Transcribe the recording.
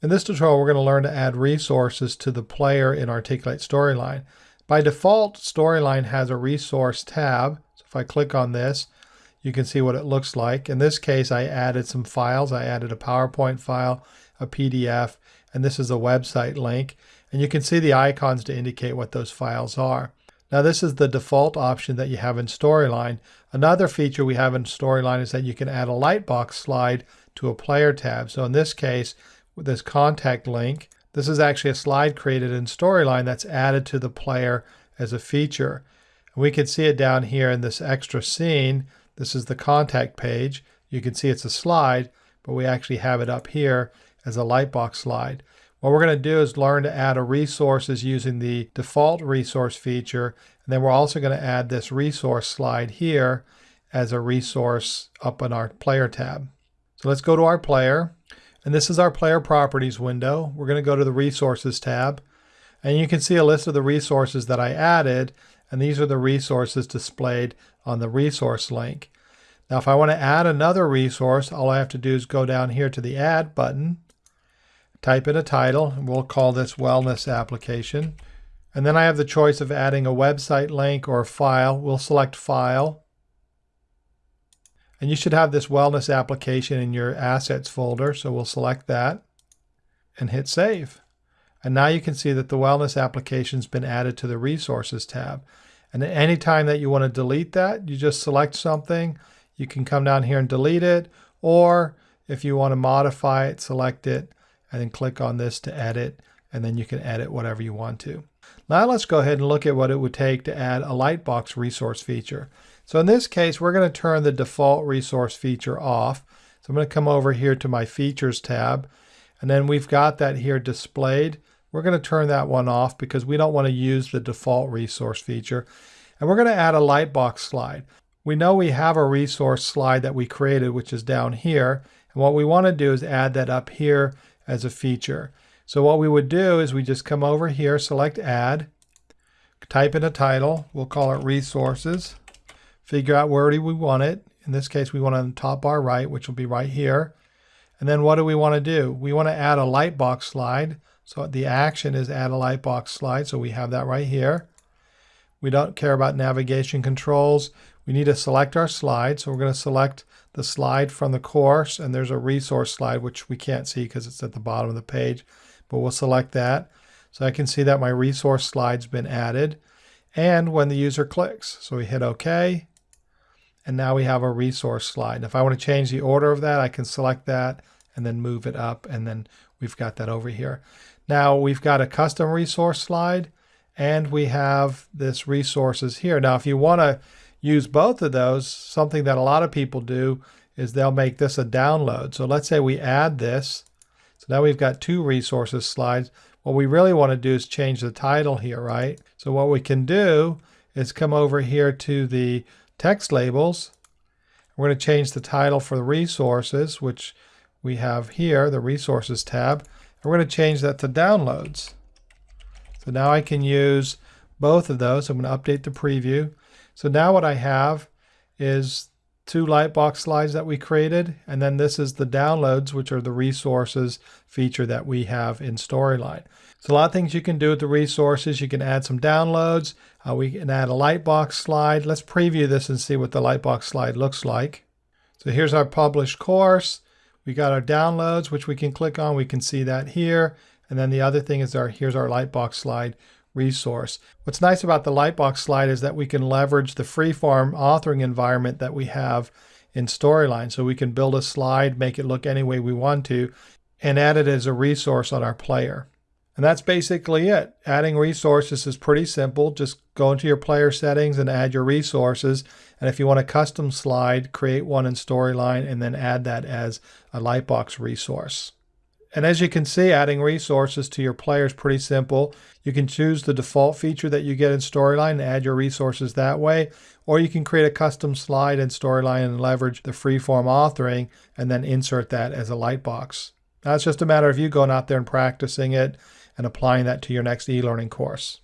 In this tutorial, we're going to learn to add resources to the player in Articulate Storyline. By default, Storyline has a resource tab. So if I click on this, you can see what it looks like. In this case, I added some files. I added a PowerPoint file, a PDF, and this is a website link. And you can see the icons to indicate what those files are. Now this is the default option that you have in Storyline. Another feature we have in Storyline is that you can add a lightbox slide to a player tab. So in this case, with this contact link. This is actually a slide created in Storyline that's added to the player as a feature. We can see it down here in this extra scene. This is the contact page. You can see it's a slide, but we actually have it up here as a lightbox slide. What we're going to do is learn to add a resources using the default resource feature. And then we're also going to add this resource slide here as a resource up in our player tab. So let's go to our player. And this is our player properties window. We're going to go to the resources tab and you can see a list of the resources that I added and these are the resources displayed on the resource link. Now if I want to add another resource all I have to do is go down here to the add button, type in a title and we'll call this wellness application and then I have the choice of adding a website link or a file. We'll select file and you should have this wellness application in your assets folder. So we'll select that and hit save. And now you can see that the wellness application has been added to the resources tab. And at any time that you want to delete that, you just select something. You can come down here and delete it. Or if you want to modify it, select it and then click on this to edit. And then you can edit whatever you want to. Now let's go ahead and look at what it would take to add a Lightbox resource feature. So in this case, we're going to turn the default resource feature off. So I'm going to come over here to my features tab and then we've got that here displayed. We're going to turn that one off because we don't want to use the default resource feature. And we're going to add a lightbox slide. We know we have a resource slide that we created, which is down here. And what we want to do is add that up here as a feature. So what we would do is we just come over here, select add, type in a title. We'll call it resources figure out where do we want it. In this case, we want it on the top bar right, which will be right here. And then what do we want to do? We want to add a lightbox slide. So the action is add a lightbox slide. So we have that right here. We don't care about navigation controls. We need to select our slide. So we're going to select the slide from the course. And there's a resource slide, which we can't see because it's at the bottom of the page. But we'll select that. So I can see that my resource slide's been added. And when the user clicks. So we hit OK. And now we have a resource slide. If I want to change the order of that, I can select that and then move it up. And then we've got that over here. Now we've got a custom resource slide and we have this resources here. Now, if you want to use both of those, something that a lot of people do is they'll make this a download. So let's say we add this. Now we've got two resources slides. What we really want to do is change the title here, right? So what we can do is come over here to the text labels. We're going to change the title for the resources, which we have here, the resources tab. And we're going to change that to downloads. So now I can use both of those. I'm going to update the preview. So now what I have is two Lightbox slides that we created, and then this is the downloads, which are the resources feature that we have in Storyline. So a lot of things you can do with the resources. You can add some downloads. Uh, we can add a Lightbox slide. Let's preview this and see what the Lightbox slide looks like. So here's our published course. We got our downloads, which we can click on. We can see that here. And then the other thing is our here's our Lightbox slide resource. What's nice about the Lightbox slide is that we can leverage the freeform authoring environment that we have in Storyline. So we can build a slide, make it look any way we want to, and add it as a resource on our player. And that's basically it. Adding resources is pretty simple. Just go into your player settings and add your resources. And if you want a custom slide, create one in Storyline and then add that as a Lightbox resource. And as you can see, adding resources to your player is pretty simple. You can choose the default feature that you get in Storyline and add your resources that way, or you can create a custom slide in Storyline and leverage the freeform authoring and then insert that as a lightbox. Now it's just a matter of you going out there and practicing it and applying that to your next e-learning course.